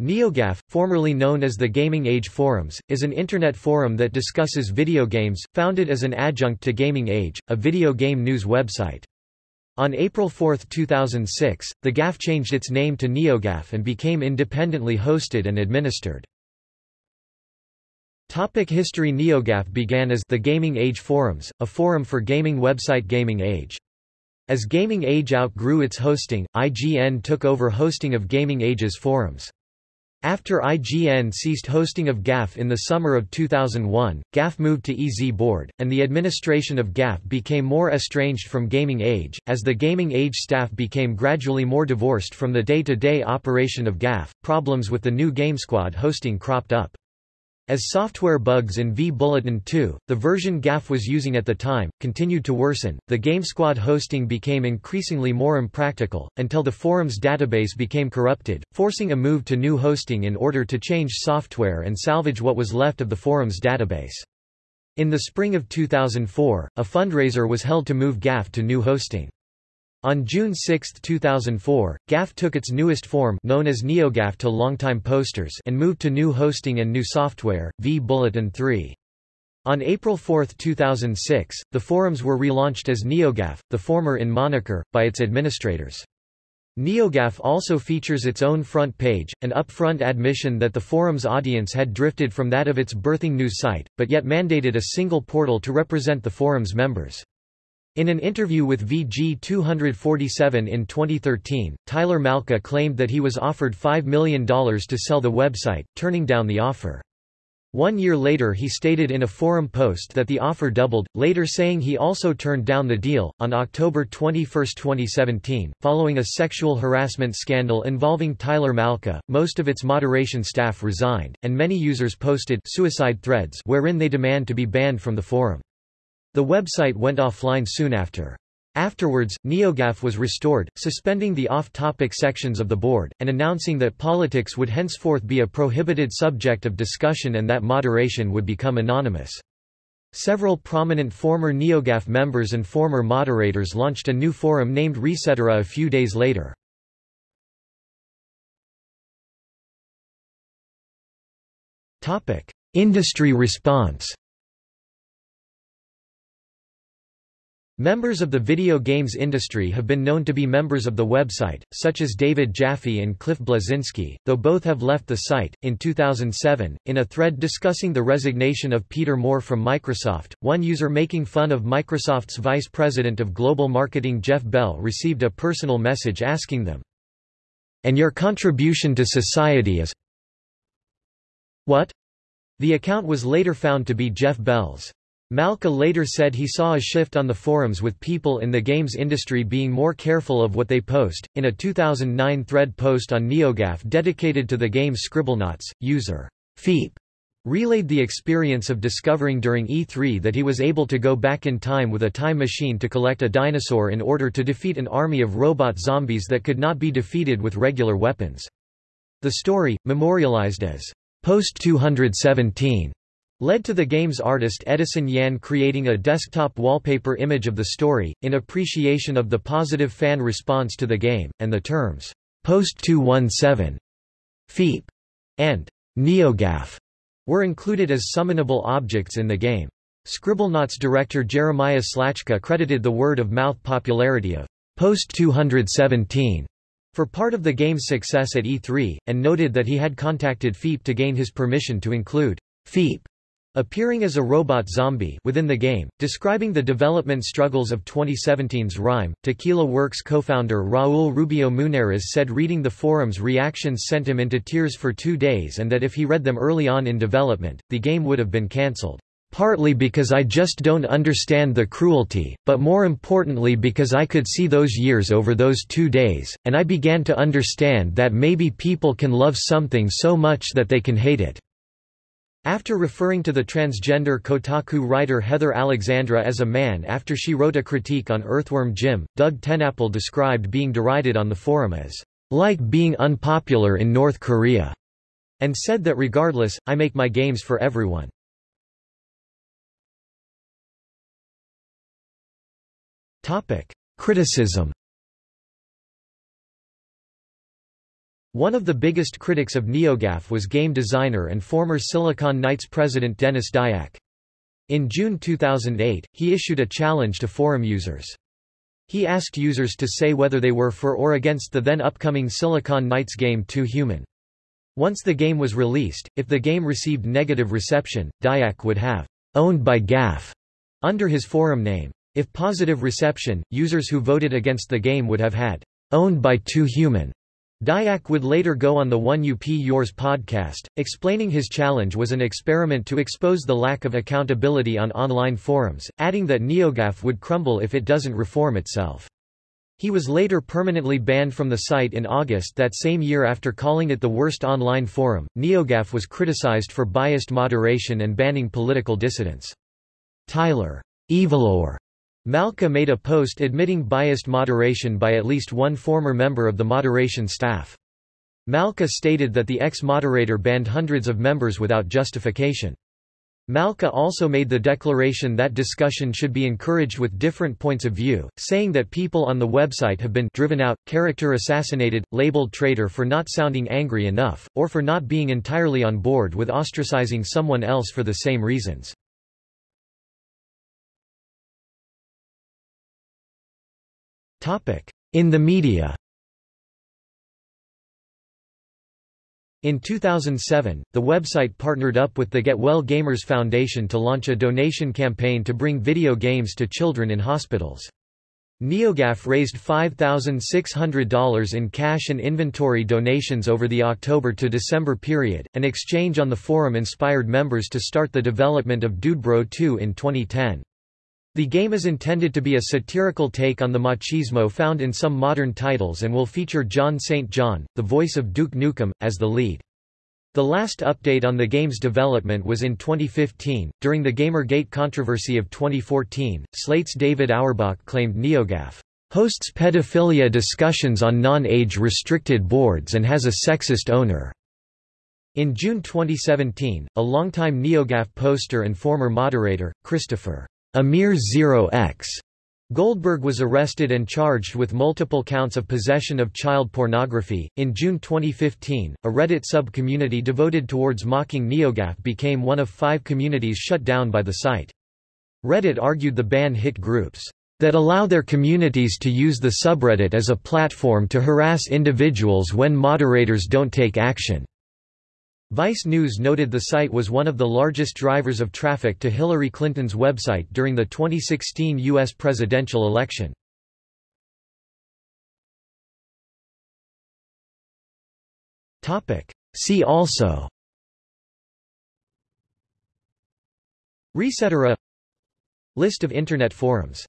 NeoGAF, formerly known as the Gaming Age Forums, is an internet forum that discusses video games, founded as an adjunct to Gaming Age, a video game news website. On April 4, 2006, the GAF changed its name to NeoGAF and became independently hosted and administered. Topic history NeoGAF began as the Gaming Age Forums, a forum for gaming website Gaming Age. As Gaming Age outgrew its hosting, IGN took over hosting of Gaming Age's forums. After IGN ceased hosting of GAF in the summer of 2001, GAF moved to EZ Board, and the administration of GAF became more estranged from Gaming Age, as the Gaming Age staff became gradually more divorced from the day-to-day -day operation of GAF. Problems with the new GameSquad hosting cropped up. As software bugs in vBulletin 2, the version GAF was using at the time, continued to worsen, the GameSquad hosting became increasingly more impractical, until the forum's database became corrupted, forcing a move to new hosting in order to change software and salvage what was left of the forum's database. In the spring of 2004, a fundraiser was held to move GAF to new hosting. On June 6, 2004, GAF took its newest form known as NeoGAF to Longtime Posters and moved to new hosting and new software, vBulletin 3. On April 4, 2006, the forums were relaunched as NeoGAF, the former in moniker, by its administrators. NeoGAF also features its own front page, an upfront admission that the forum's audience had drifted from that of its birthing news site, but yet mandated a single portal to represent the forum's members. In an interview with VG 247 in 2013, Tyler Malka claimed that he was offered $5 million to sell the website, turning down the offer. One year later he stated in a forum post that the offer doubled, later saying he also turned down the deal. On October 21, 2017, following a sexual harassment scandal involving Tyler Malka, most of its moderation staff resigned, and many users posted suicide threads wherein they demand to be banned from the forum. The website went offline soon after. Afterwards, NeoGAF was restored, suspending the off-topic sections of the board, and announcing that politics would henceforth be a prohibited subject of discussion and that moderation would become anonymous. Several prominent former NeoGAF members and former moderators launched a new forum named Resetera a few days later. Industry response Members of the video games industry have been known to be members of the website, such as David Jaffe and Cliff Bleszinski, though both have left the site. In 2007, in a thread discussing the resignation of Peter Moore from Microsoft, one user making fun of Microsoft's vice president of global marketing Jeff Bell received a personal message asking them, And your contribution to society is what? The account was later found to be Jeff Bell's. Malka later said he saw a shift on the forums with people in the games industry being more careful of what they post. In a 2009 thread post on NeoGAF dedicated to the game Scribblenauts, user Feep relayed the experience of discovering during E3 that he was able to go back in time with a time machine to collect a dinosaur in order to defeat an army of robot zombies that could not be defeated with regular weapons. The story, memorialized as Post 217, led to the game's artist Edison Yan creating a desktop wallpaper image of the story, in appreciation of the positive fan response to the game, and the terms, Post 217, FEEP, and NeoGAF were included as summonable objects in the game. Scribblenauts director Jeremiah Slaczka credited the word-of-mouth popularity of Post 217 for part of the game's success at E3, and noted that he had contacted FEEP to gain his permission to include FEEP Appearing as a robot zombie within the game, describing the development struggles of 2017's Rime. Tequila Works co-founder Raul Rubio Munárriz said reading the forum's reactions sent him into tears for two days and that if he read them early on in development, the game would have been cancelled. Partly because I just don't understand the cruelty, but more importantly because I could see those years over those two days, and I began to understand that maybe people can love something so much that they can hate it. After referring to the transgender Kotaku writer Heather Alexandra as a man after she wrote a critique on Earthworm Jim, Doug TenNapel described being derided on the forum as, "...like being unpopular in North Korea," and said that regardless, I make my games for everyone. Criticism One of the biggest critics of NeoGAF was game designer and former Silicon Knights president Denis Dyack. In June 2008, he issued a challenge to forum users. He asked users to say whether they were for or against the then upcoming Silicon Knights game Too Human. Once the game was released, if the game received negative reception, Dyack would have owned by GAF under his forum name. If positive reception, users who voted against the game would have had owned by Too Human. Dyack would later go on the 1UP Yours podcast, explaining his challenge was an experiment to expose the lack of accountability on online forums, adding that NeoGAF would crumble if it doesn't reform itself. He was later permanently banned from the site in August that same year after calling it the worst online forum. NeoGAF was criticized for biased moderation and banning political dissidents. Tyler EviLore Malka made a post admitting biased moderation by at least one former member of the moderation staff. Malka stated that the ex-moderator banned hundreds of members without justification. Malka also made the declaration that discussion should be encouraged with different points of view, saying that people on the website have been driven out, character assassinated, labeled traitor for not sounding angry enough, or for not being entirely on board with ostracizing someone else for the same reasons. In the media In 2007, the website partnered up with the Get Well Gamers Foundation to launch a donation campaign to bring video games to children in hospitals. NeoGAF raised $5,600 in cash and inventory donations over the October to December period. An exchange on the forum inspired members to start the development of Dudebro 2 in 2010. The game is intended to be a satirical take on the machismo found in some modern titles and will feature John St. John, the voice of Duke Nukem, as the lead. The last update on the game's development was in 2015. During the Gamergate controversy of 2014, Slate's David Auerbach claimed NeoGAF hosts pedophilia discussions on non-age restricted boards and has a sexist owner. In June 2017, a longtime NeoGAF poster and former moderator, Christopher Amir0x Goldberg was arrested and charged with multiple counts of possession of child pornography. In June 2015, a Reddit sub-community devoted towards mocking NeoGAF became one of five communities shut down by the site. Reddit argued the ban hit groups that allow their communities to use the subreddit as a platform to harass individuals when moderators don't take action. Vice News noted the site was one of the largest drivers of traffic to Hillary Clinton's website during the 2016 U.S. presidential election. See also Resetera List of Internet forums